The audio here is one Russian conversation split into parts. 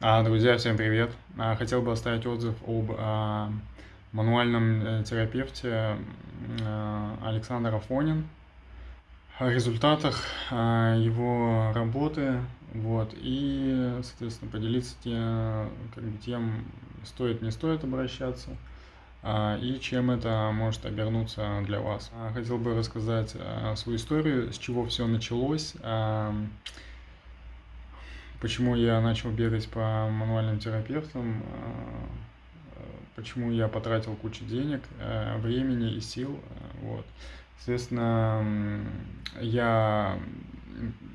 А, друзья, всем привет! А, хотел бы оставить отзыв об а, мануальном э, терапевте Александр Афонин, о результатах его работы, вот, и, соответственно, поделиться тем, тем стоит, не стоит обращаться, и чем это может обернуться для вас. Хотел бы рассказать свою историю, с чего все началось, почему я начал бегать по мануальным терапевтам, а, почему я потратил кучу денег, а, времени и сил. Вот. Соответственно, я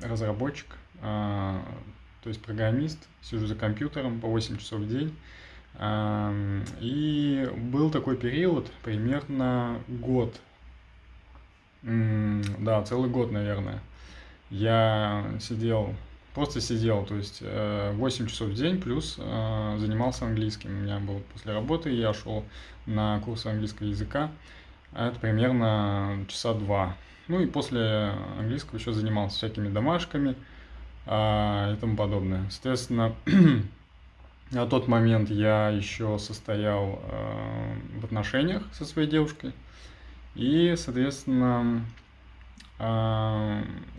разработчик, то есть программист, сижу за компьютером по 8 часов в день. И был такой период, примерно год, да, целый год, наверное. Я сидел Просто сидел, то есть 8 э, часов в день, плюс э, занимался английским. У меня был после работы, я шел на курсы английского языка, а это примерно часа два. Ну и после английского еще занимался всякими домашками а, и тому подобное. Соответственно, на тот момент я еще состоял э, в отношениях со своей девушкой. И, соответственно,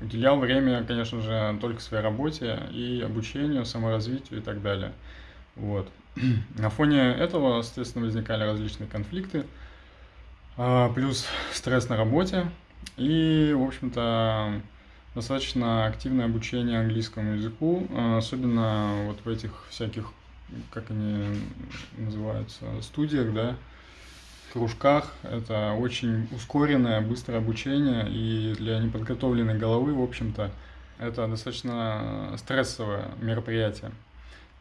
уделял время, конечно же, только своей работе и обучению, саморазвитию и так далее. Вот. На фоне этого, соответственно, возникали различные конфликты, а, плюс стресс на работе и, в общем-то, достаточно активное обучение английскому языку, а, особенно вот в этих всяких, как они называются, студиях, да, кружках. Это очень ускоренное, быстрое обучение, и для неподготовленной головы, в общем-то, это достаточно стрессовое мероприятие.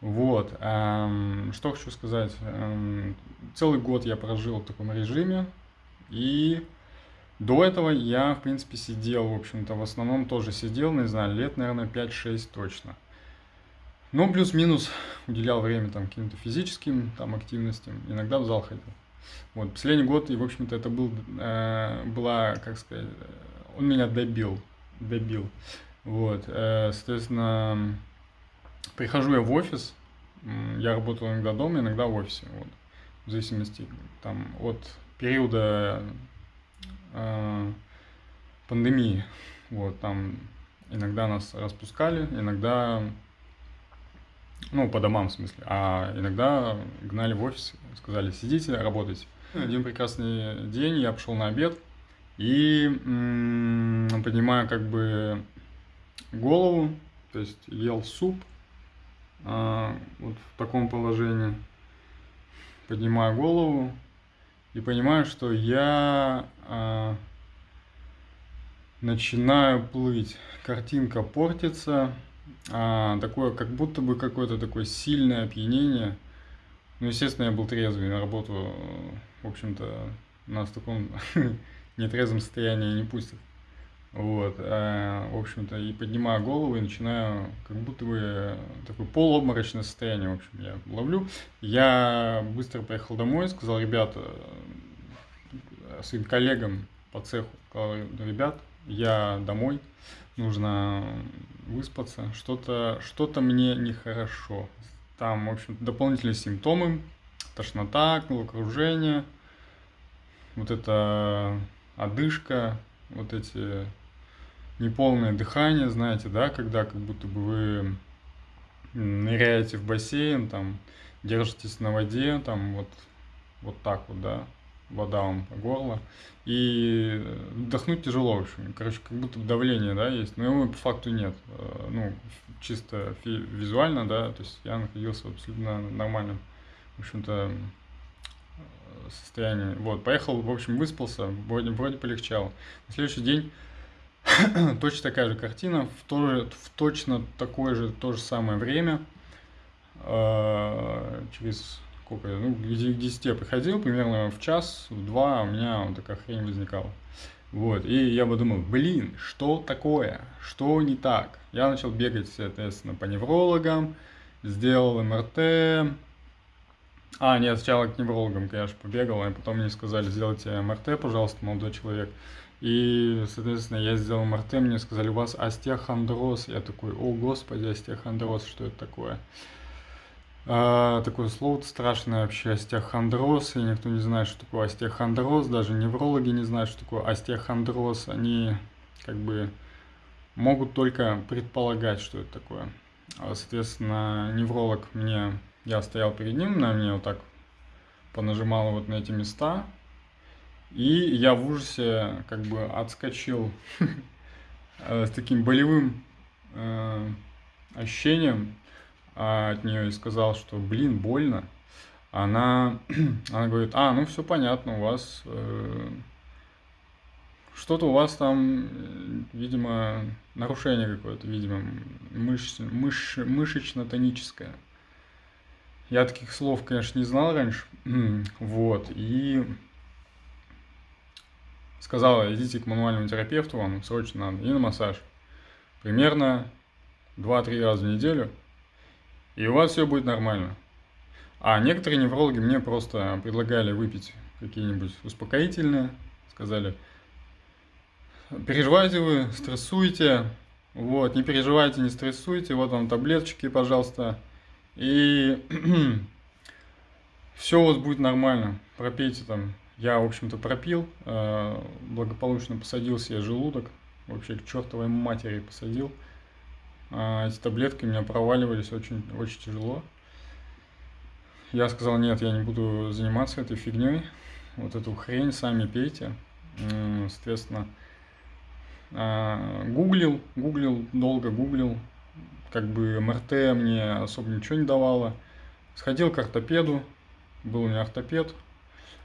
Вот, эм, что хочу сказать. Эм, целый год я прожил в таком режиме, и до этого я, в принципе, сидел, в общем-то, в основном тоже сидел, не знаю, лет, наверное, 5-6 точно. Ну, плюс-минус уделял время там каким-то физическим там активностям, иногда в зал ходил. Вот, последний год, и, в общем-то, это был, э, была, как сказать, он меня добил, добил. Вот, э, соответственно, прихожу я в офис, я работаю иногда дома, иногда в офисе, вот, в зависимости там от периода э, пандемии, вот, там иногда нас распускали, иногда ну, по домам, в смысле. А иногда гнали в офис, сказали, сидите, работайте. Один прекрасный день я пошел на обед и поднимаю как бы голову, то есть ел суп а, вот в таком положении. Поднимаю голову и понимаю, что я а, начинаю плыть. Картинка портится, а, такое, как будто бы какое-то такое сильное опьянение. Ну, естественно, я был трезвый, на работу, в общем-то, нас в таком нетрезвом состоянии не пустят. Вот, а, в общем-то, и поднимаю голову и начинаю, как будто бы такое полуобморочное состояние, в общем, я ловлю. Я быстро поехал домой, сказал, ребята, своим коллегам по цеху, сказал, ребят, я домой, нужно выспаться, что-то что, -то, мне нехорошо. Там, в общем дополнительные симптомы, тошнота, головокружение, вот это одышка, вот эти неполное дыхание, знаете, да, когда как будто бы вы ныряете в бассейн, там, держитесь на воде, там, вот, вот так вот, да, вода вам по горло. И вдохнуть тяжело, в общем. Короче, как будто давление, да, есть. Но его по факту нет. Э, ну, чисто визуально, да, то есть я находился абсолютно нормальном, в общем-то, состоянии. Вот, поехал, в общем, выспался, вроде, вроде полегчало. На следующий день точно такая же картина, в, то же, в точно такое же, то же самое время, э, через сколько, ну, к 10 я приходил, примерно в час, в два у меня вот такая хрень возникала. Вот, и я подумал, блин, что такое, что не так? Я начал бегать, соответственно, по неврологам, сделал МРТ, а, нет, сначала к неврологам, конечно, побегал, а потом мне сказали, сделайте МРТ, пожалуйста, молодой человек. И, соответственно, я сделал МРТ, мне сказали, у вас остеохондроз. Я такой, о, господи, остеохондроз, что это такое? А, такое слово страшное вообще, остеохондроз, и никто не знает, что такое остеохондроз, даже неврологи не знают, что такое остеохондроз, они как бы могут только предполагать, что это такое. А, соответственно, невролог мне, я стоял перед ним, на мне вот так понажимал вот на эти места, и я в ужасе как бы отскочил с таким болевым э, ощущением от нее и сказал, что, блин, больно. Она, она говорит, а, ну все понятно, у вас э, что-то у вас там, видимо, нарушение какое-то, видимо, мышц, мыш, мышечно-тоническое. Я таких слов, конечно, не знал раньше. вот, и сказала, идите к мануальному терапевту, вам срочно надо, и на массаж. Примерно 2-3 раза в неделю, и у вас все будет нормально. А некоторые неврологи мне просто предлагали выпить какие-нибудь успокоительные, сказали, переживаете вы, стрессуете, вот, не переживайте, не стрессуйте, вот вам таблеточки, пожалуйста, и все у вас будет нормально, пропейте там. Я, в общем-то, пропил, э, благополучно посадил себе желудок, вообще к чертовой матери посадил. А эти таблетки у меня проваливались очень, очень тяжело. Я сказал, нет, я не буду заниматься этой фигней, вот эту хрень сами пейте. Соответственно, а, гуглил, гуглил, долго гуглил, как бы МРТ мне особо ничего не давало. Сходил к ортопеду, был у меня ортопед.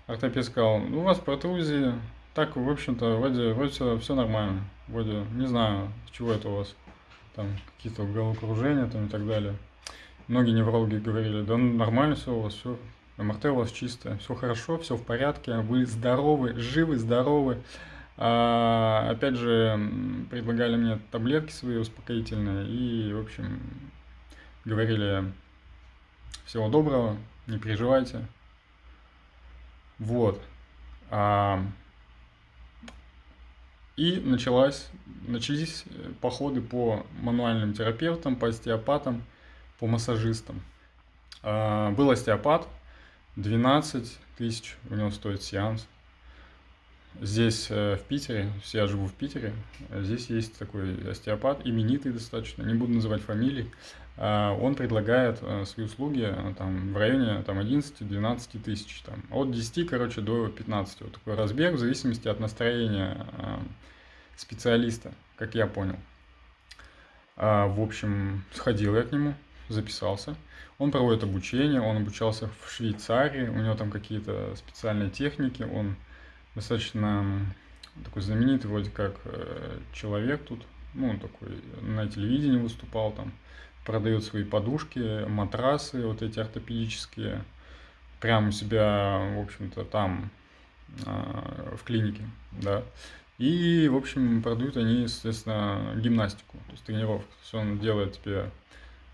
Ортопед сказал, у вас протрузии, так, в общем-то, вроде, вроде все нормально. Вроде, не знаю, с чего это у вас, там, какие-то головокружения там и так далее. Многие неврологи говорили, да ну, нормально все у вас, все, МРТ у вас чистое, все хорошо, все в порядке, вы здоровы, живы, здоровы. А, опять же, предлагали мне таблетки свои успокоительные и, в общем, говорили всего доброго, не переживайте. Вот. А, и началась, начались походы по мануальным терапевтам, по остеопатам, по массажистам. А, был остеопат, 12 тысяч у него стоит сеанс. Здесь, э, в Питере, я живу в Питере, здесь есть такой остеопат, именитый достаточно, не буду называть фамилии. А, он предлагает э, свои услуги э, там, в районе там, 11-12 тысяч, там, от 10, короче, до 15. Вот такой разбег в зависимости от настроения специалиста, как я понял. А, в общем, сходил я к нему, записался. Он проводит обучение, он обучался в Швейцарии, у него там какие-то специальные техники, он достаточно такой знаменитый вроде как э, человек тут, ну, такой на телевидении выступал там, продает свои подушки, матрасы вот эти ортопедические, прямо у себя, в общем-то, там, а, в клинике, да. И, в общем, продают они, естественно, гимнастику, то есть тренировку. То есть он делает тебе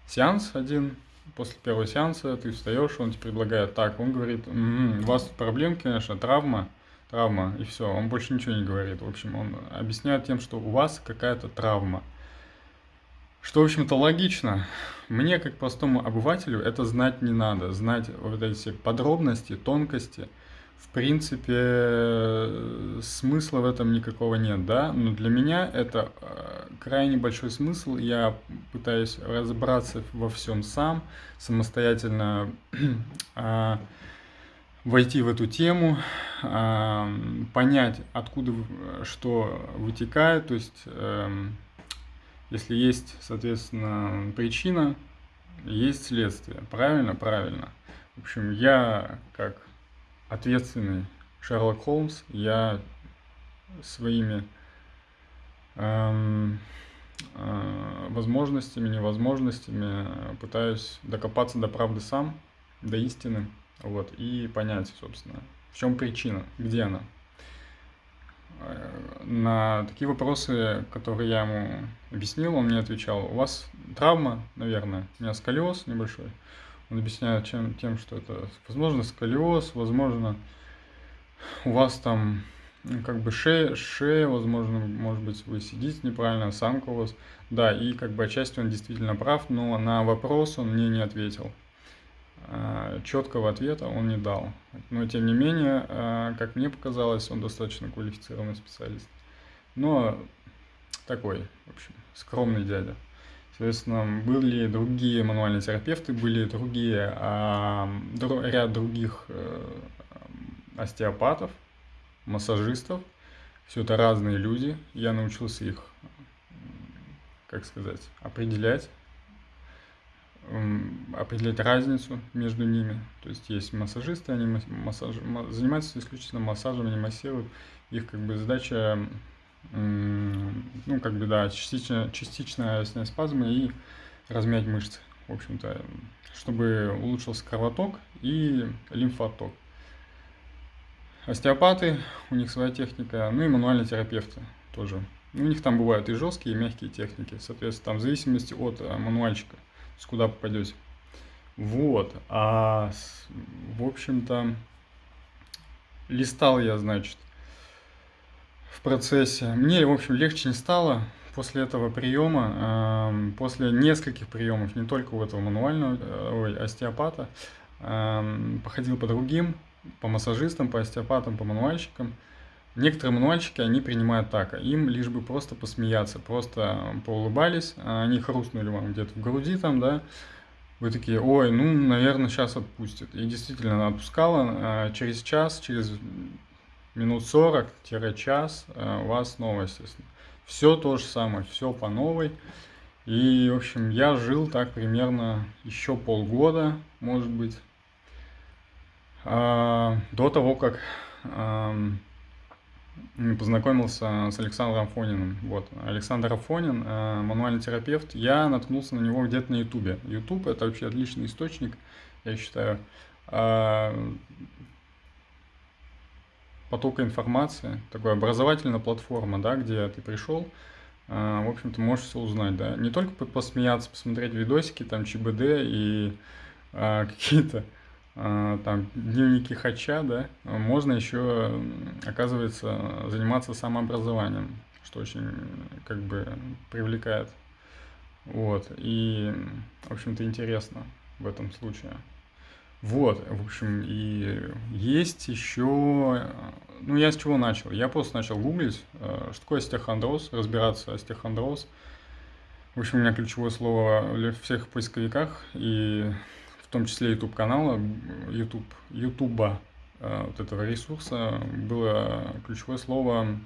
сеанс один, после первого сеанса ты встаешь, он тебе предлагает так, он говорит, м-м, у вас проблем, конечно, травма, травма, и все, он больше ничего не говорит. В общем, он объясняет тем, что у вас какая-то травма. Что, в общем-то, логично. Мне, как простому обывателю, это знать не надо. Знать вот эти подробности, тонкости. В принципе, смысла в этом никакого нет, да? Но для меня это э, крайне большой смысл. Я пытаюсь разобраться во всем сам, самостоятельно а, войти в эту тему, понять, откуда что вытекает, то есть эм, если есть, соответственно, причина, есть следствие. Правильно? Правильно. В общем, я как ответственный Шерлок Холмс, я своими эм, э, возможностями, невозможностями пытаюсь докопаться до правды сам, до истины. Вот, и понять, собственно, в чем причина, где она. Э, на такие вопросы, которые я ему объяснил, он мне отвечал, у вас травма, наверное, у меня сколиоз небольшой. Он объясняет чем, тем, что это, возможно, сколиоз, возможно, у вас там ну, как бы шея, шея, возможно, может быть, вы сидите неправильно, осанка у вас. Да, и как бы отчасти он действительно прав, но на вопрос он мне не ответил. А, четкого ответа он не дал. Но, тем не менее, а, как мне показалось, он достаточно квалифицированный специалист. Но такой, в общем, скромный дядя. Соответственно, были другие мануальные терапевты, были другие, а, ряд других э, остеопатов, массажистов. Все это разные люди. Я научился их, как сказать, определять, определять разницу между ними. То есть есть массажисты, они массаж, занимаются исключительно массажем, они массируют. Их как бы задача, ну как бы да, частично, частичная спазмы и размять мышцы, в общем-то, чтобы улучшился кровоток и лимфоток. Остеопаты, у них своя техника, ну и мануальные терапевты тоже. У них там бывают и жесткие, и мягкие техники, соответственно, там в зависимости от э, мануальчика, с куда попадете. Вот, а в общем-то, листал я, значит, в процессе. Мне, в общем, легче не стало после этого приема, э, после нескольких приемов, не только у этого мануального, э, ой, остеопата, э, походил по другим, по массажистам, по остеопатам, по мануальщикам. Некоторые мануальщики, они принимают так, а им лишь бы просто посмеяться, просто поулыбались, а они хрустнули вам где-то в груди там, да, вы такие, ой, ну, наверное, сейчас отпустят. И действительно, она отпускала, а через час, через минут 40-час у вас снова, естественно. Все то же самое, все по новой. И, в общем, я жил так примерно еще полгода, может быть, а, до того, как познакомился с Александром Афониным. Вот. Александр Афонин, а, мануальный терапевт, я наткнулся на него где-то на Ютубе. Ютуб это вообще отличный источник, я считаю, а, потока информации, такая образовательная платформа, да, где ты пришел, в общем-то, можешь все узнать, да, не только посмеяться, посмотреть видосики, там, ЧБД и какие-то а, там дневники хача, да, можно еще, оказывается, заниматься самообразованием, что очень как бы привлекает. Вот, и, в общем-то, интересно в этом случае. Вот, в общем, и есть еще... Ну, я с чего начал? Я просто начал гуглить, э, что такое остеохондроз, разбираться остеохондроз. В общем, у меня ключевое слово в всех поисковиках, и том числе YouTube канала, YouTube, YouTube э, вот этого ресурса было ключевое слово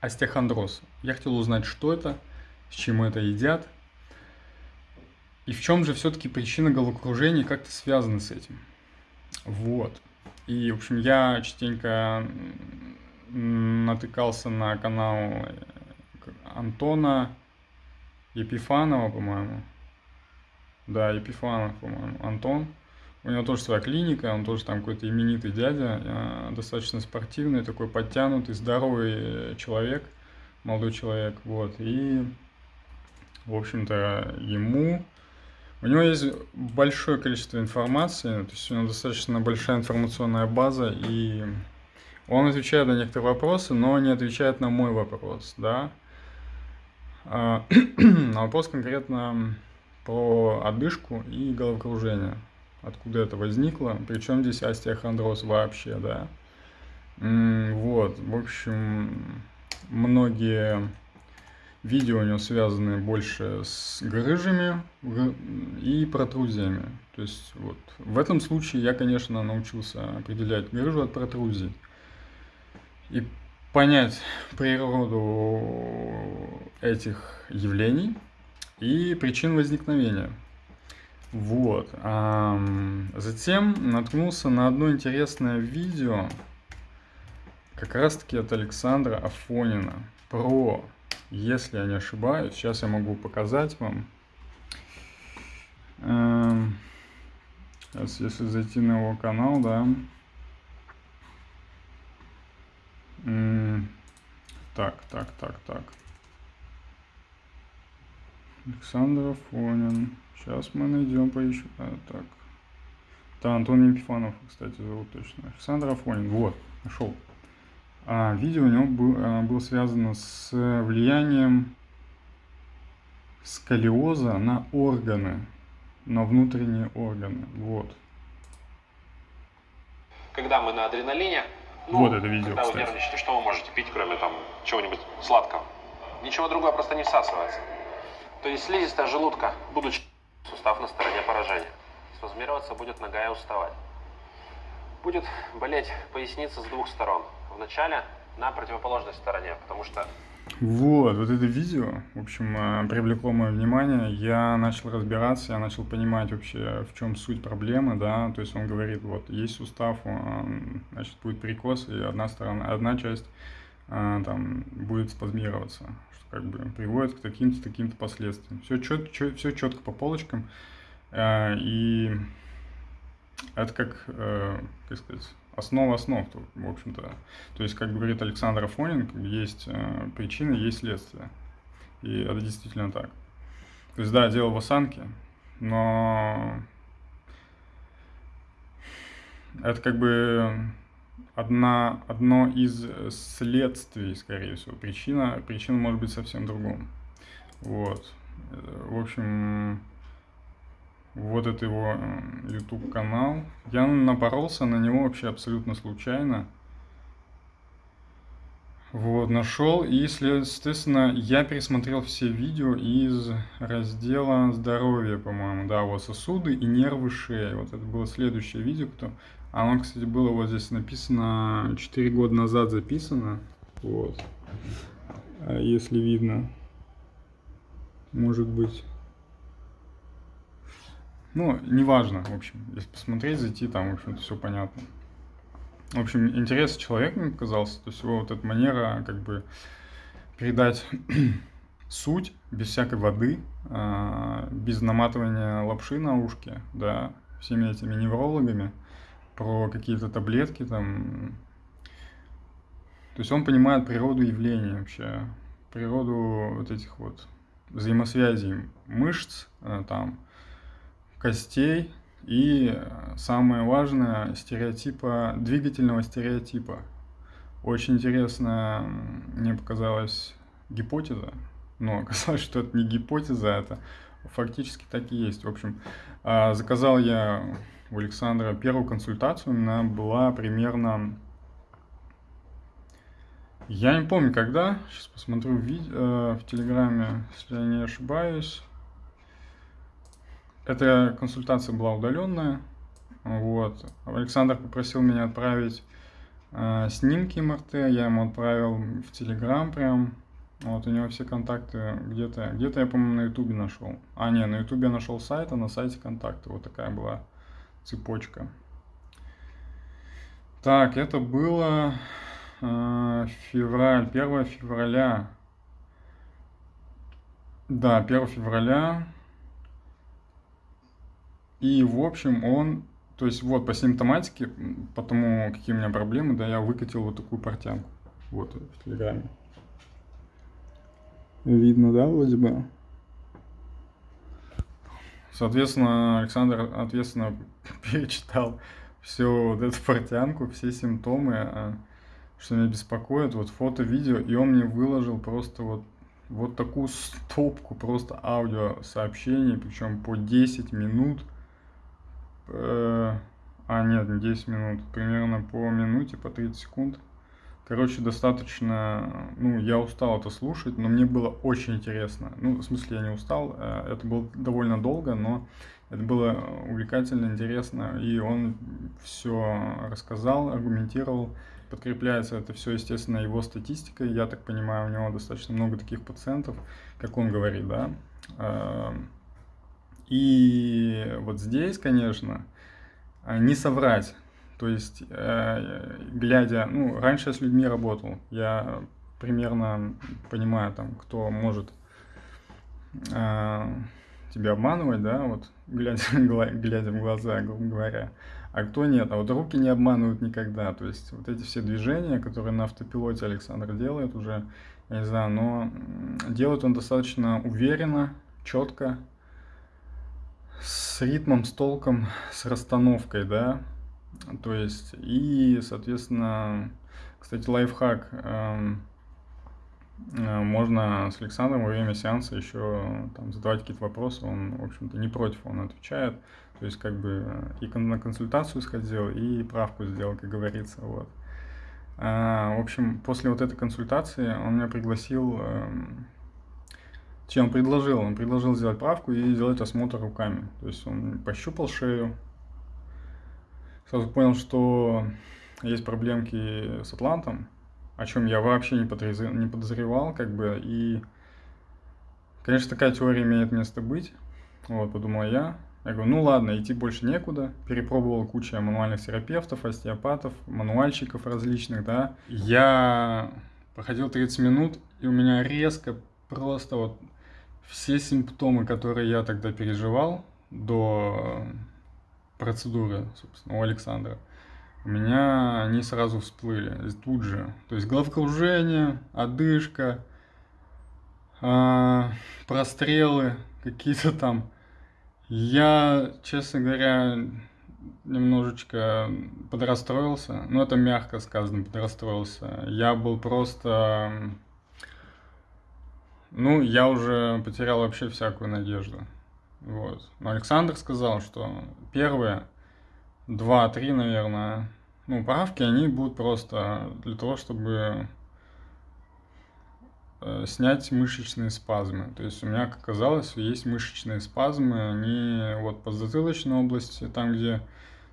остеохондроз. Я хотел узнать, что это, с чем это едят, и в чем же все-таки причина головокружения как-то связана с этим. Вот. И, в общем, я частенько натыкался на канал Антона Епифанова, по-моему, да, Епифанов, по-моему, Антон. У него тоже своя клиника, он тоже там какой-то именитый дядя, э, достаточно спортивный, такой подтянутый, здоровый человек, молодой человек, вот. И, в общем-то, ему... У него есть большое количество информации, то есть у него достаточно большая информационная база, и он отвечает на некоторые вопросы, но не отвечает на мой вопрос, да. А, на вопрос конкретно про одышку и головокружение. Откуда это возникло, причем здесь остеохондроз вообще, да. Вот, в общем, многие видео у него связаны больше с грыжами и протрузиями. То есть вот в этом случае я, конечно, научился определять грыжу от протрузий. И понять природу этих явлений – и причин возникновения. Вот. Затем наткнулся на одно интересное видео, как раз таки от Александра Афонина, про, если я не ошибаюсь, сейчас я могу показать вам. Сейчас, если зайти на его канал, да. Так, так, так, так. Александр Афонин. Сейчас мы найдем, поищем. А, так. Да, Антон Епифанов, кстати, зовут точно. Александр Афонин. Вот, нашел. А, видео у него был, а, было связано с влиянием сколиоза на органы. на внутренние органы. Вот. Когда мы на адреналине, ну, вот это видео, когда кстати. вы нервничаете, что вы можете пить, кроме там чего-нибудь сладкого? Ничего другого просто не всасывается. То есть слизистая желудка, будучи сустав на стороне поражения, спазмироваться будет нога и уставать. Будет болеть поясница с двух сторон. Вначале на противоположной стороне, потому что вот, вот это видео, в общем, э, привлекло мое внимание. Я начал разбираться, я начал понимать вообще, в чем суть проблемы, да. То есть он говорит, вот, есть сустав, значит, будет перекос, и одна сторона, одна часть э, там будет спазмироваться, как бы приводит к таким-то, таким-то последствиям. Все, чет, чет, все четко по полочкам. Э, и это как, как сказать, основа основ, в общем-то. То есть, как говорит Александр Афонин, есть э, причины, есть следствие. И это действительно так. То есть, да, дело в осанке, но это как бы одна, одно из следствий, скорее всего. Причина, причина может быть совсем другом. Вот. В общем, вот это его э, YouTube канал. Я напоролся на него вообще абсолютно случайно. Вот, нашел, и, естественно, я пересмотрел все видео из раздела здоровья, по-моему, да, вот сосуды и нервы шеи. Вот это было следующее видео, кто... Оно, кстати, было вот здесь написано, 4 года назад записано, вот, а если видно, может быть. Ну, неважно, в общем, если посмотреть, зайти, там, в общем-то, все понятно. В общем, интересный человек мне показался, то есть его вот эта манера, как бы, передать суть без всякой воды, а, без наматывания лапши на ушки, да, всеми этими неврологами, про какие-то таблетки там. То есть он понимает природу явлений вообще, природу вот этих вот взаимосвязей мышц э, там, костей и э, самое важное стереотипа двигательного стереотипа. Очень интересная мне показалась гипотеза, но оказалось, что это не гипотеза, это фактически так и есть. В общем, а, заказал я у Александра первую консультацию, она была примерно... Я не помню, когда, сейчас посмотрю в, видео, э, в Телеграме, если я не ошибаюсь. Эта консультация была удаленная. Вот. Александр попросил меня отправить э, снимки МРТ, я ему отправил в Телеграм прям. Вот у него все контакты где-то, где-то я, по-моему, на Ютубе нашел. А, не, на Ютубе я нашел сайт, а на сайте контакты. Вот такая была цепочка. Так, это было э, февраль, 1 февраля. Да, 1 февраля и, в общем, он, то есть вот по симптоматике, по тому, какие у меня проблемы, да, я выкатил вот такую портянку. Вот в Телеграме. Видно, да, вроде бы? Соответственно, Александр ответственно перечитал всю вот эту портянку, все симптомы, а, что меня беспокоит, вот фото, видео, и он мне выложил просто вот, вот такую стопку просто аудио сообщений, причем по 10 минут, Э, а, нет, не 10 минут. Примерно по минуте, по 30 секунд. Короче, достаточно... Ну, я устал это слушать, но мне было очень интересно. Ну, в смысле, я не устал. Э, это было довольно долго, но это было увлекательно, интересно. И он все рассказал, аргументировал. Подкрепляется это все, естественно, его статистикой. Я так понимаю, у него достаточно много таких пациентов, как он говорит, да. Эм, и вот здесь, конечно, а, не соврать. То есть, э, глядя, ну, раньше я с людьми работал, я примерно понимаю, там, кто может э, тебя обманывать, да, вот, глядя, глядя в глаза, грубо говоря, а кто нет. А вот руки не обманывают никогда. То есть, вот эти все движения, которые на автопилоте Александр делает уже, я не знаю, но делает он достаточно уверенно, четко, с ритмом, с толком, с расстановкой, да, то есть, и, соответственно, кстати, лайфхак, эм, можно с Александром во время сеанса еще там, задавать какие-то вопросы, он, в общем-то, не против, он отвечает. То есть, как бы, и на консультацию сходил, и правку сделал, как говорится, вот. А, в общем, после вот этой консультации он меня пригласил, эм, чем он предложил? Он предложил сделать правку и сделать осмотр руками. То есть он пощупал шею, сразу понял, что есть проблемки с атлантом, о чем я вообще не подозревал, не подозревал, как бы, и, конечно, такая теория имеет место быть, вот, подумал я, я говорю, ну ладно, идти больше некуда. Перепробовал кучу мануальных терапевтов, остеопатов, мануальщиков различных, да. Я проходил 30 минут, и у меня резко просто вот все симптомы, которые я тогда переживал до процедуры, собственно, у Александра, у меня они сразу всплыли, тут же. То есть головокружение, одышка, а, прострелы какие-то там. Я, честно говоря, немножечко подрастроился, но это мягко сказано, подрастроился. Я был просто... Ну, я уже потерял вообще всякую надежду. Вот. Но Александр сказал, что первое, 2-3, наверное. Ну, правки, они будут просто для того, чтобы э, снять мышечные спазмы. То есть у меня, как оказалось, есть мышечные спазмы, они вот по затылочной области, там, где,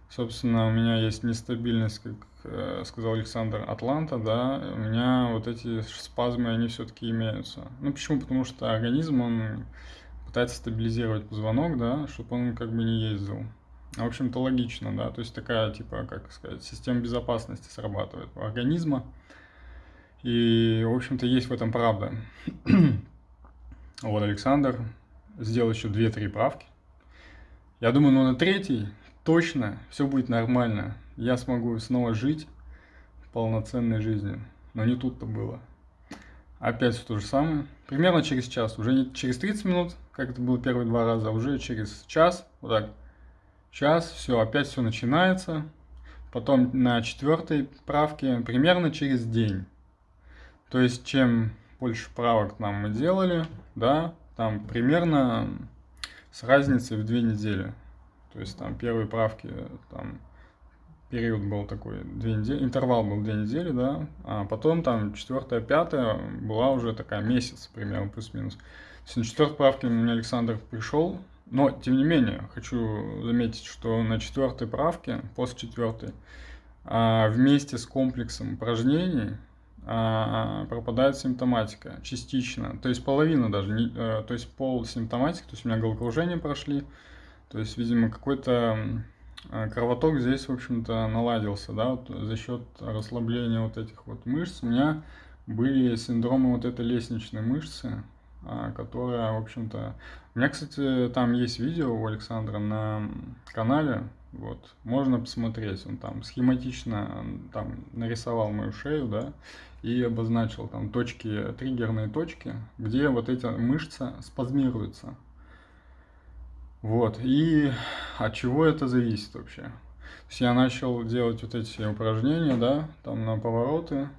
собственно, у меня есть нестабильность, как э, сказал Александр, Атланта, да, у меня вот эти спазмы, они все-таки имеются. Ну, почему? Потому что организм, он пытается стабилизировать позвонок, да, чтобы он как бы не ездил. В общем-то, логично, да, то есть такая, типа, как сказать, система безопасности срабатывает у организма. И, в общем-то, есть в этом правда. вот Александр сделал еще 2-3 правки. Я думаю, ну на третий точно все будет нормально. Я смогу снова жить полноценной жизнью. Но не тут-то было. Опять все то же самое. Примерно через час. Уже не через 30 минут, как это было первые два раза, а уже через час. Вот так. Час, все, опять все начинается. Потом на четвертой правке примерно через день. То есть, чем больше правок нам мы делали, да, там примерно с разницей в две недели. То есть, там первые правки, там период был такой, две недели, интервал был две недели, да, а потом там четвертая, пятая была уже такая месяц примерно, плюс-минус. То на четвертой правке меня Александр пришел, но, тем не менее, хочу заметить, что на четвертой правке, после четвертой, а, вместе с комплексом упражнений а, пропадает симптоматика частично, то есть половина даже, э, то есть пол симптоматики, то есть у меня головокружение прошли, то есть, видимо, какой-то э, кровоток здесь, в общем-то, наладился, да, вот за счет расслабления вот этих вот мышц. У меня были синдромы вот этой лестничной мышцы, которая, в общем-то... У меня, кстати, там есть видео у Александра на канале, вот, можно посмотреть, он там схематично там нарисовал мою шею, да, и обозначил там точки, триггерные точки, где вот эти мышцы спазмируются. Вот, и от чего это зависит вообще? То есть я начал делать вот эти упражнения, да, там на повороты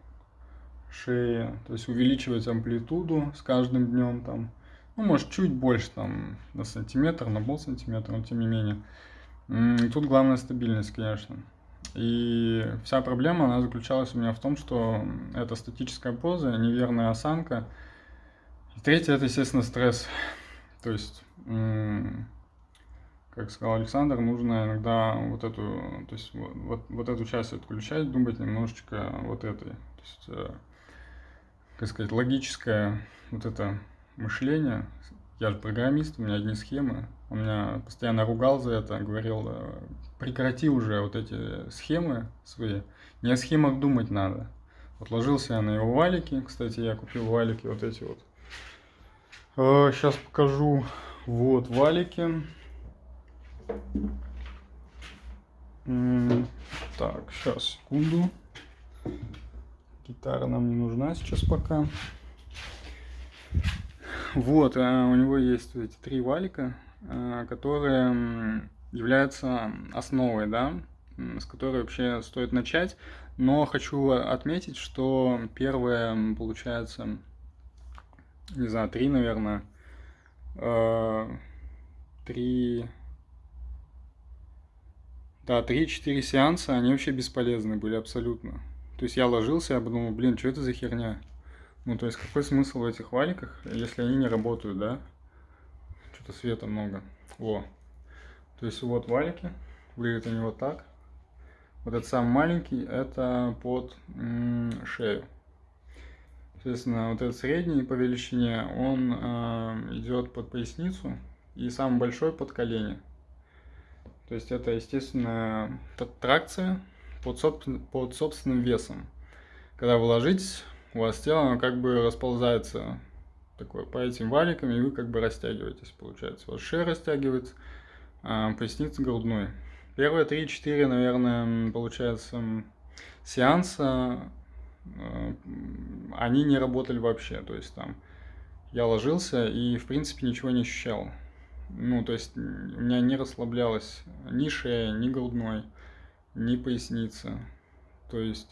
шеи, то есть увеличивать амплитуду с каждым днем там, ну, может, чуть больше там на сантиметр, на пол сантиметра, но тем не менее. И тут главная стабильность, конечно. И вся проблема, она заключалась у меня в том, что это статическая поза, неверная осанка. И третье, это, естественно, стресс. То есть, как сказал Александр, нужно иногда вот эту, то есть вот, вот, вот эту часть отключать, думать немножечко вот этой. То есть, э, как сказать, логическое вот это мышление. Я же программист, у меня одни схемы. Он меня постоянно ругал за это, говорил, э, прекрати уже вот эти схемы свои. Не о схемах думать надо. Вот ложился я на его валики. Кстати, я купил валики вот эти вот. Сейчас э, покажу. Вот валики. Так, сейчас, секунду. Гитара нам не нужна сейчас пока. Вот, а у него есть эти три валика, а, которые являются основой, да, с которой вообще стоит начать. Но хочу отметить, что первое, получается, не знаю, три, наверное, э, три, да, три-четыре сеанса, они вообще бесполезны были абсолютно. То есть я ложился, я подумал, блин, что это за херня? Ну, то есть какой смысл в этих валиках, если они не работают, да? Что-то света много. О. То есть вот валики, выглядят они вот так. Вот этот самый маленький, это под шею. Соответственно, вот этот средний по величине, он э, идет под поясницу, и самый большой под колени. То есть это, естественно, тракция под, собствен, под собственным весом. Когда вы ложитесь, у вас тело оно как бы расползается такое по этим валикам, и вы как бы растягиваетесь, получается. У вас шея растягивается, а поясница грудной. Первые 3-4, наверное, получается, сеанса, э, они не работали вообще. То есть там я ложился и, в принципе, ничего не ощущал. Ну, то есть у меня не расслаблялась ни шея, ни грудной, ни поясница. То есть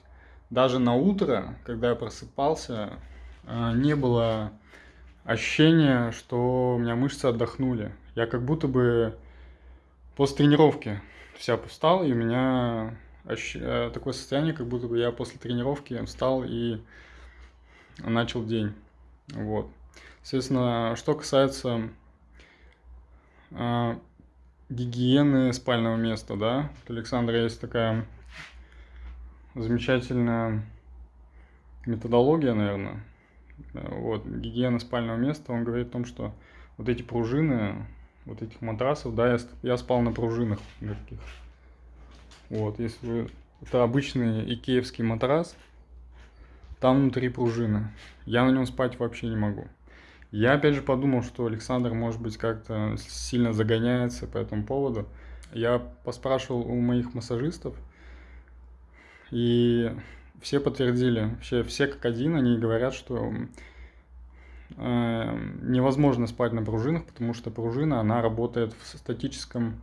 даже на утро, когда я просыпался, э, не было ощущения, что у меня мышцы отдохнули. Я как будто бы после тренировки вся встал, и у меня э, такое состояние, как будто бы я после тренировки встал и начал день. Вот. Соответственно, что касается э, гигиены спального места, да, у Александра есть такая замечательная методология, наверное, вот, гигиена спального места, он говорит о том, что вот эти пружины, вот этих матрасов, да, я, я спал на пружинах таких. Вот, если вы... Это обычный икеевский матрас, там внутри пружины. Я на нем спать вообще не могу. Я опять же подумал, что Александр, может быть, как-то сильно загоняется по этому поводу. Я поспрашивал у моих массажистов, и все подтвердили, вообще все как один, они говорят, что э, невозможно спать на пружинах, потому что пружина, она работает в статическом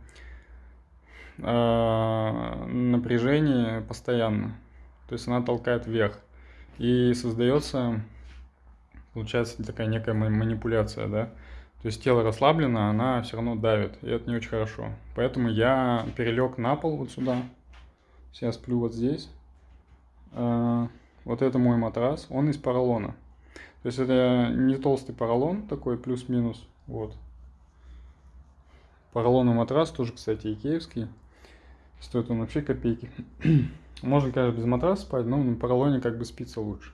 э, напряжении постоянно. То есть она толкает вверх. И создается, получается, такая некая манипуляция, да. То есть тело расслаблено, она все равно давит, и это не очень хорошо. Поэтому я перелег на пол вот сюда. Сейчас сплю вот здесь. А, вот это мой матрас, он из поролона. То есть это не толстый поролон, такой плюс-минус, вот. Поролоновый матрас, тоже, кстати, икеевский. Стоит он вообще копейки. Можно, конечно, без матраса спать, но на поролоне как бы спится лучше.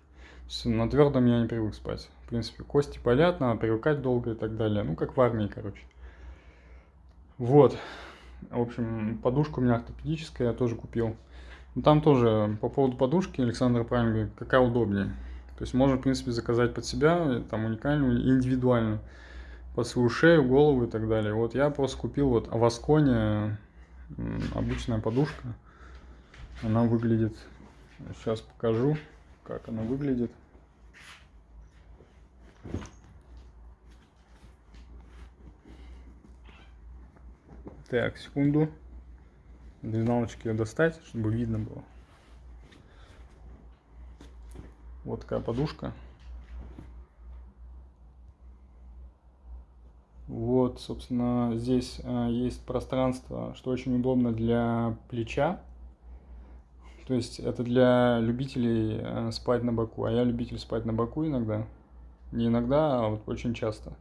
На твердом я не привык спать. В принципе, кости болят, надо привыкать долго и так далее. Ну, как в армии, короче. Вот. В общем, подушка у меня ортопедическая, я тоже купил. Ну, там тоже по поводу подушки Александр правильно говорит, какая удобнее. То есть можно, в принципе, заказать под себя, там уникальную, индивидуальную, под свою шею, голову и так далее. Вот я просто купил вот Авасконе обычная подушка. Она выглядит, сейчас покажу, как она выглядит. Так, секунду безналочки ее достать, чтобы видно было. Вот такая подушка. Вот, собственно, здесь э, есть пространство, что очень удобно для плеча. То есть это для любителей э, спать на боку. А я любитель спать на боку иногда. Не иногда, а вот очень часто.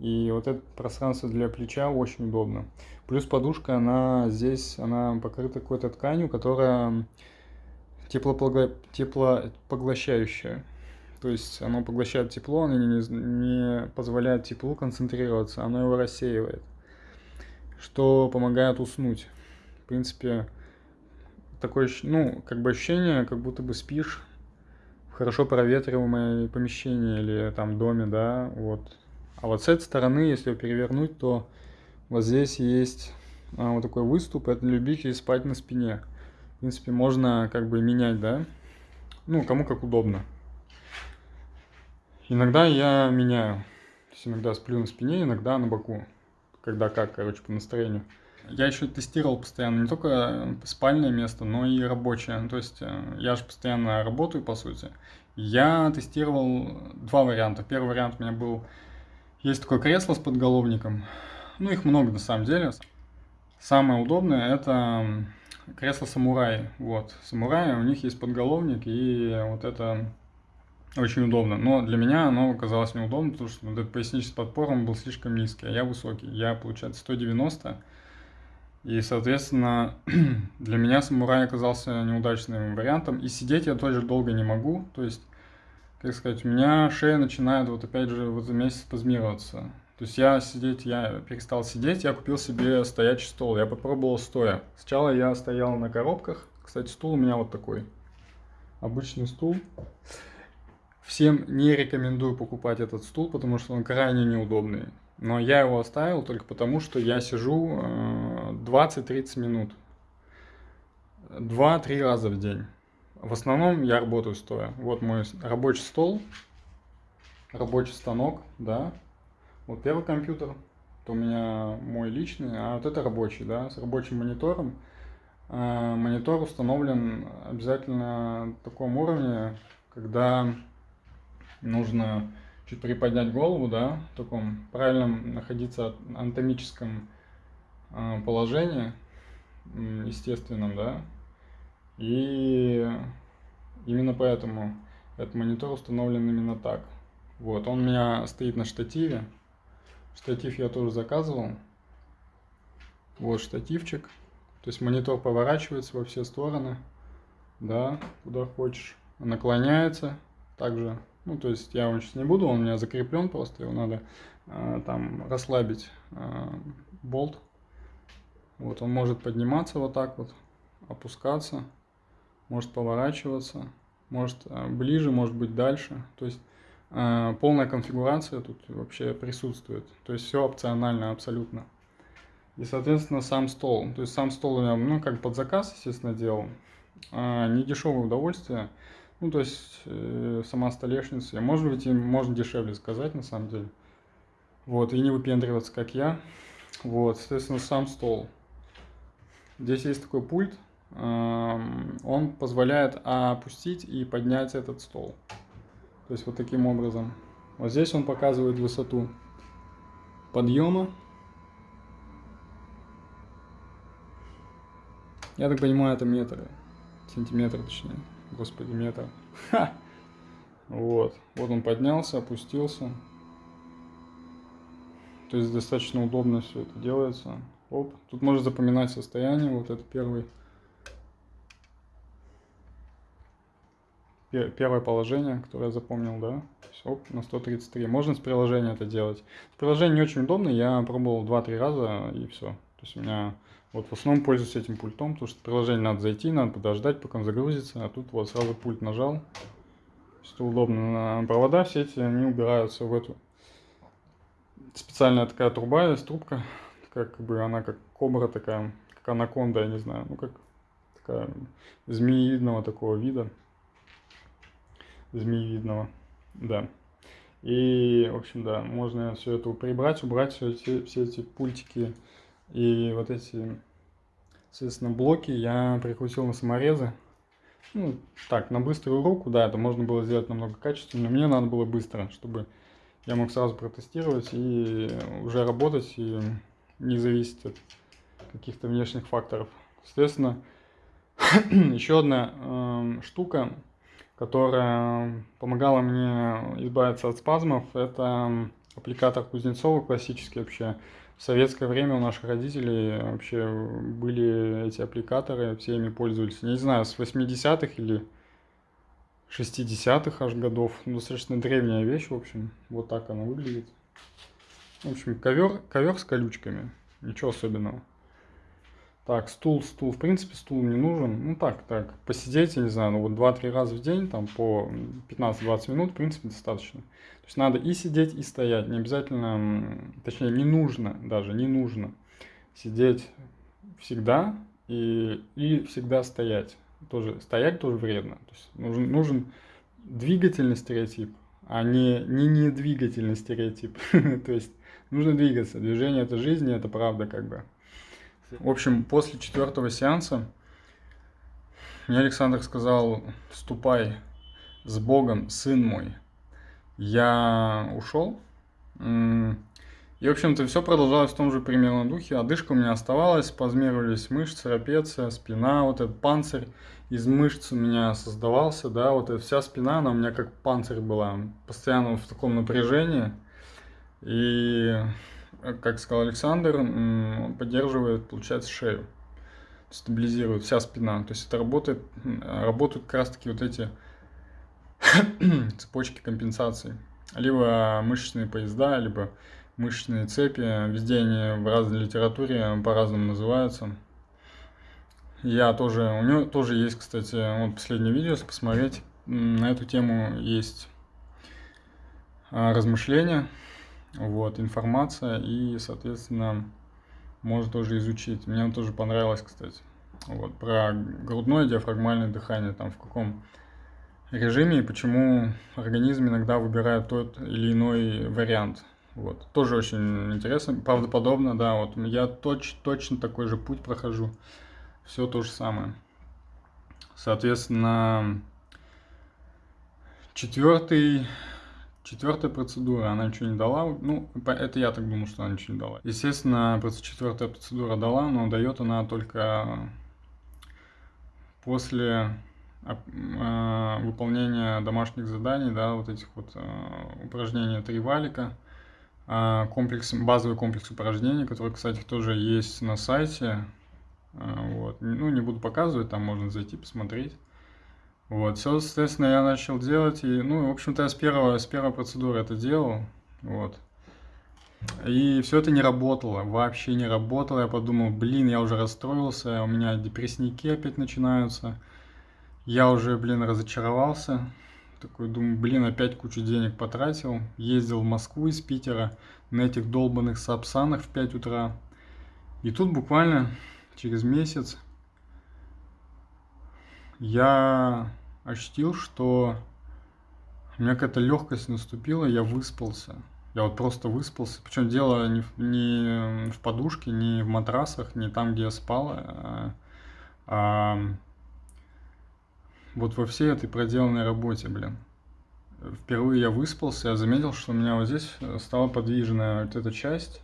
И вот это пространство для плеча очень удобно. Плюс подушка, она здесь, она покрыта какой-то тканью, которая теплопогла... теплопоглощающая. То есть оно поглощает тепло, оно не, не позволяет теплу концентрироваться, оно его рассеивает. Что помогает уснуть. В принципе, такое, ну, как бы ощущение, как будто бы спишь в хорошо проветриваемое помещение или там доме, да, вот а вот с этой стороны, если перевернуть, то вот здесь есть а, вот такой выступ, это любители спать на спине. В принципе, можно как бы менять, да? Ну, кому как удобно. Иногда я меняю. То есть иногда сплю на спине, иногда на боку. Когда как, короче, по настроению. Я еще тестировал постоянно не только спальное место, но и рабочее. То есть э, я же постоянно работаю, по сути. Я тестировал два варианта. Первый вариант у меня был, есть такое кресло с подголовником. Ну, их много на самом деле. Самое удобное это кресло самурай. Вот, самураи, у них есть подголовник, и вот это очень удобно. Но для меня оно оказалось неудобно, потому что вот этот поясничный подпором был слишком низкий, а я высокий. Я, получается, 190. И, соответственно, для меня самурай оказался неудачным вариантом. И сидеть я тоже долго не могу. То есть, как сказать, у меня шея начинает вот опять же в этом месяце спазмироваться. То есть я сидеть, я перестал сидеть, я купил себе стоячий стол. Я попробовал стоя. Сначала я стоял на коробках. Кстати, стул у меня вот такой. Обычный стул. Всем не рекомендую покупать этот стул, потому что он крайне неудобный. Но я его оставил только потому, что я сижу 20-30 э, минут. 2-3 раза в день. В основном я работаю стоя. Вот мой рабочий стол, рабочий станок, да. Вот первый компьютер, это у меня мой личный, а вот это рабочий, да, с рабочим монитором. Э, монитор установлен обязательно на таком уровне, когда нужно чуть приподнять голову, да, в таком правильном находиться анатомическом э, положении, естественном, да, и именно поэтому этот монитор установлен именно так. Вот, он у меня стоит на штативе, штатив я тоже заказывал, вот штативчик, то есть монитор поворачивается во все стороны, да, куда хочешь, наклоняется, также ну, то есть я его сейчас не буду, он у меня закреплен просто, его надо э, там расслабить э, болт. Вот он может подниматься вот так вот, опускаться, может поворачиваться, может э, ближе, может быть дальше. То есть э, полная конфигурация тут вообще присутствует. То есть все опционально абсолютно. И, соответственно, сам стол. То есть сам стол я, ну, как под заказ, естественно, делал. А, не дешевое удовольствие. Ну, то есть, э, сама столешница. Может быть, им можно дешевле сказать, на самом деле. Вот, и не выпендриваться, как я. Вот, соответственно, сам стол. Здесь есть такой пульт. он позволяет опустить и поднять этот стол. То есть, вот таким образом. Вот здесь он показывает высоту подъема. Я так понимаю, это метры. Сантиметры, точнее господи, метр. Ха! Вот, вот он поднялся, опустился. То есть достаточно удобно все это делается. Оп, тут можно запоминать состояние, вот это первый. Первое положение, которое я запомнил, да. Оп, на 133. Можно с приложения это делать. Приложение не очень удобно, я пробовал 2-3 раза и все. То есть у меня вот в основном пользуюсь этим пультом, потому что приложение надо зайти, надо подождать, пока он загрузится, а тут вот сразу пульт нажал. Что удобно. Провода все эти, они убираются в эту специальная такая труба есть, трубка, как бы она как кобра такая, как анаконда, я не знаю, ну как такая змеевидного такого вида, змеевидного, да. И, в общем, да, можно все это прибрать, убрать все эти, все эти пультики и вот эти, соответственно, блоки я прикрутил на саморезы. Ну, так, на быструю руку, да, это можно было сделать намного качественнее. Мне надо было быстро, чтобы я мог сразу протестировать и уже работать, и не зависеть от каких-то внешних факторов. Соответственно, еще одна э, штука, которая помогала мне избавиться от спазмов, это аппликатор Кузнецова, классический вообще в советское время у наших родителей вообще были эти аппликаторы, все ими пользовались. Не знаю, с 80-х или 60-х аж годов. Ну, достаточно древняя вещь, в общем. Вот так она выглядит. В общем, ковер, ковер с колючками. Ничего особенного. Так, стул, стул. В принципе, стул не нужен. Ну так, так, посидеть, я не знаю, ну вот 2-3 раза в день, там по 15-20 минут, в принципе, достаточно. То есть надо и сидеть, и стоять. Не обязательно, точнее, не нужно даже, не нужно сидеть всегда и, и всегда стоять. Тоже, стоять тоже вредно. То есть нужен, нужен двигательный стереотип, а не, не недвигательный стереотип. То есть нужно двигаться. Движение это жизнь, это правда как бы. В общем, после четвертого сеанса мне Александр сказал, ступай с Богом, сын мой. Я ушел. И, в общем-то, все продолжалось в том же примерно духе. Одышка у меня оставалась, спазмировались мышцы, трапеция, спина, вот этот панцирь из мышц у меня создавался, да, вот эта вся спина, она у меня как панцирь была, постоянно в таком напряжении. И, как сказал Александр, поддерживает, получается, шею, стабилизирует вся спина. То есть это работает, работают как раз таки вот эти цепочки компенсации. Либо мышечные поезда, либо мышечные цепи. Везде они в разной литературе по-разному называются. Я тоже, у него тоже есть, кстати, вот последнее видео, если посмотреть, на эту тему есть а, размышления, вот, информация, и, соответственно, можно тоже изучить. Мне тоже понравилось, кстати, вот, про грудное диафрагмальное дыхание, там, в каком режиме и почему организм иногда выбирает тот или иной вариант. Вот. Тоже очень интересно, правдоподобно, да, вот я точ, точно такой же путь прохожу все то же самое. Соответственно, четвертый, четвертая процедура, она ничего не дала. Ну, это я так думаю, что она ничего не дала. Естественно, четвертая процедура дала, но дает она только после а, выполнения домашних заданий, да, вот этих вот а, упражнений три валика, а, комплекс, базовый комплекс упражнений, который, кстати, тоже есть на сайте, а, вот. Ну, не буду показывать, там можно зайти посмотреть. Вот, все, соответственно, я начал делать, и, ну, в общем-то, я с первого, с первой процедуры это делал, вот. И все это не работало, вообще не работало. Я подумал, блин, я уже расстроился, у меня депрессники опять начинаются. Я уже, блин, разочаровался. Такой думаю, блин, опять кучу денег потратил. Ездил в Москву из Питера на этих долбанных сапсанах в 5 утра. И тут буквально через месяц я ощутил, что у меня какая-то легкость наступила, я выспался. Я вот просто выспался. Причем дело не в, не в подушке, не в матрасах, не там, где я спал, а, а вот во всей этой проделанной работе, блин. Впервые я выспался, я заметил, что у меня вот здесь стала подвижная вот эта часть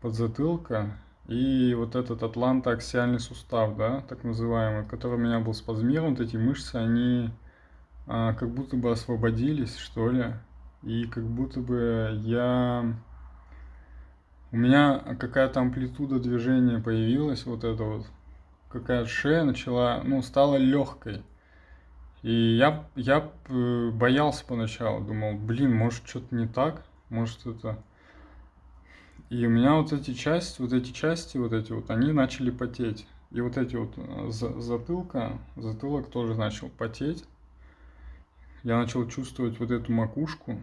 подзатылка, и вот этот атлантоаксиальный сустав, да, так называемый, который у меня был спазмирован, вот эти мышцы, они а, как будто бы освободились, что ли. И как будто бы я... У меня какая-то амплитуда движения появилась, вот это вот. Какая-то шея начала, ну, стала легкой. И я, я э, боялся поначалу, думал, блин, может что-то не так, может это и у меня вот эти части, вот эти части, вот эти вот, они начали потеть. И вот эти вот э, затылка, затылок тоже начал потеть. Я начал чувствовать вот эту макушку.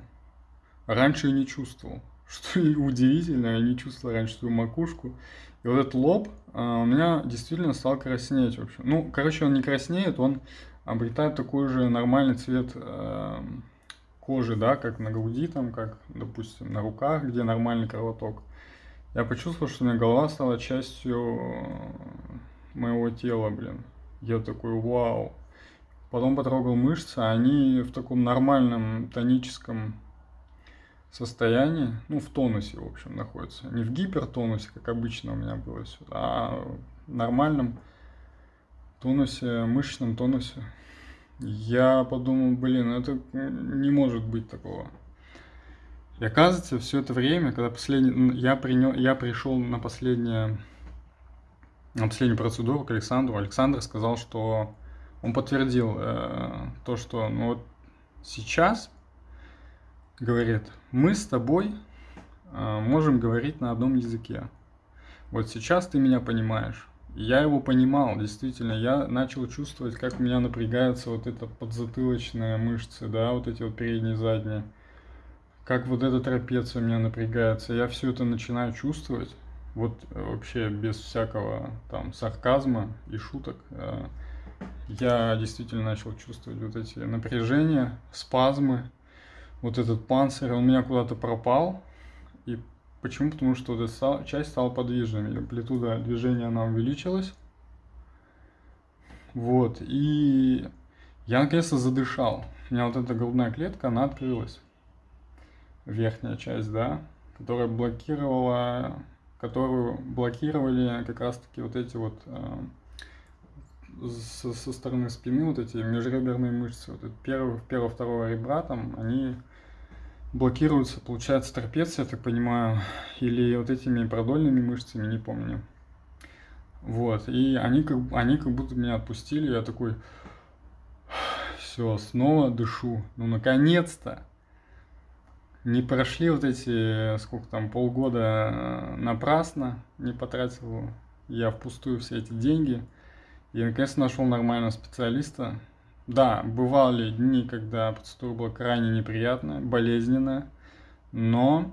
Раньше я не чувствовал. Что удивительно, я не чувствовал раньше свою макушку. И вот этот лоб а, у меня действительно стал краснеть. В общем. Ну, короче, он не краснеет, он обретает такой же нормальный цвет э, кожи, да, как на груди, там, как, допустим, на руках, где нормальный кровоток. Я почувствовал, что у меня голова стала частью моего тела, блин. Я такой, вау. Потом потрогал мышцы, они в таком нормальном тоническом состоянии, ну, в тонусе, в общем, находятся. Не в гипертонусе, как обычно у меня было все, а в нормальном тонусе, мышечном тонусе. Я подумал, блин, это не может быть такого. И оказывается, все это время, когда последний, я, принял, я пришел на, последнее, на последнюю процедуру к Александру, Александр сказал, что он подтвердил э, то, что ну, вот сейчас, говорит, мы с тобой э, можем говорить на одном языке. Вот сейчас ты меня понимаешь. Я его понимал, действительно, я начал чувствовать, как у меня напрягается вот эта подзатылочная мышцы, да, вот эти вот передние, задние как вот эта трапеция у меня напрягается, я все это начинаю чувствовать, вот э, вообще без всякого там сарказма и шуток, э, я действительно начал чувствовать вот эти напряжения, спазмы, вот этот панцирь, он у меня куда-то пропал, и почему? Потому что вот эта часть стала подвижной, амплитуда движения она увеличилась, вот, и Я наконец-то задышал. У меня вот эта грудная клетка, она открылась. Верхняя часть, да, которая блокировала, которую блокировали как раз-таки вот эти вот э, со, со стороны спины вот эти межреберные мышцы, вот первого, первого, второго ребра там, они блокируются, получается, трапеция, я так понимаю, или вот этими продольными мышцами, не помню. Вот, и они как, они как будто меня отпустили, я такой, все, снова дышу, ну наконец-то. Не прошли вот эти, сколько там, полгода э, напрасно, не потратил я впустую все эти деньги. И наконец нашел нормального специалиста. Да, бывали дни, когда процедура была крайне неприятная, болезненная, но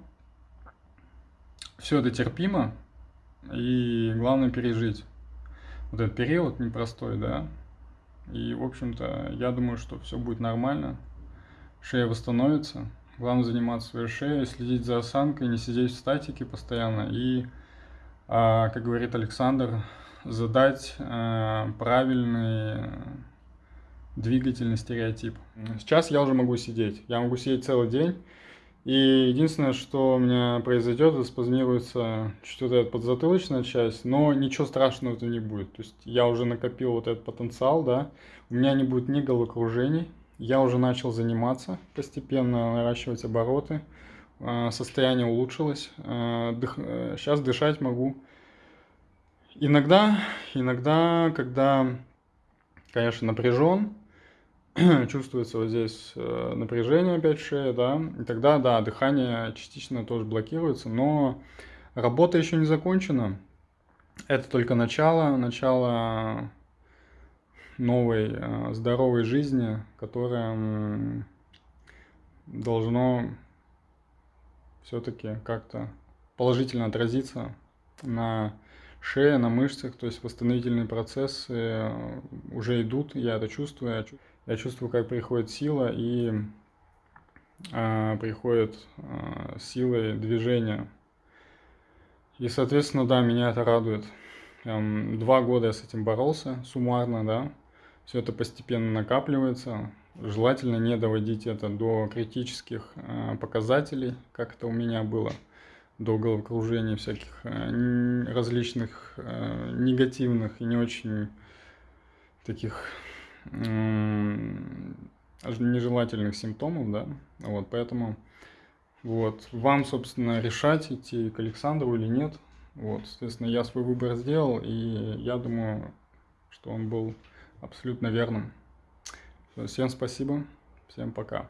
все это терпимо, и главное пережить вот этот период непростой, да. И, в общем-то, я думаю, что все будет нормально, шея восстановится. Главное заниматься своей шеей, следить за осанкой, не сидеть в статике постоянно и, а, как говорит Александр, задать э, правильный двигательный стереотип. Сейчас я уже могу сидеть. Я могу сидеть целый день. И единственное, что у меня произойдет, это спазмируется чуть вот эта подзатылочная часть, но ничего страшного это не будет. То есть я уже накопил вот этот потенциал, да, у меня не будет ни головокружений, я уже начал заниматься постепенно, наращивать обороты, э, состояние улучшилось, сейчас э, дышать могу. Иногда, иногда, когда, конечно, напряжен, чувствуется вот здесь э, напряжение опять в шее, да, и тогда, да, дыхание частично тоже блокируется, но работа еще не закончена. Это только начало, начало новой э, здоровой жизни, которая должно все-таки как-то положительно отразиться на шея, на мышцах, то есть восстановительные процессы э, уже идут, я это чувствую, я чувствую, как приходит сила и а, приходит а, силой движения. И, соответственно, да, меня это радует. Два года я с этим боролся суммарно, да. Все это постепенно накапливается. Желательно не доводить это до критических а, показателей, как это у меня было до головокружения всяких э, различных э, негативных и не очень таких нежелательных симптомов, да, вот, поэтому вот, вам, собственно, решать, идти к Александру или нет, вот, соответственно, я свой выбор сделал, и я думаю, что он был абсолютно верным. Всем спасибо, всем пока.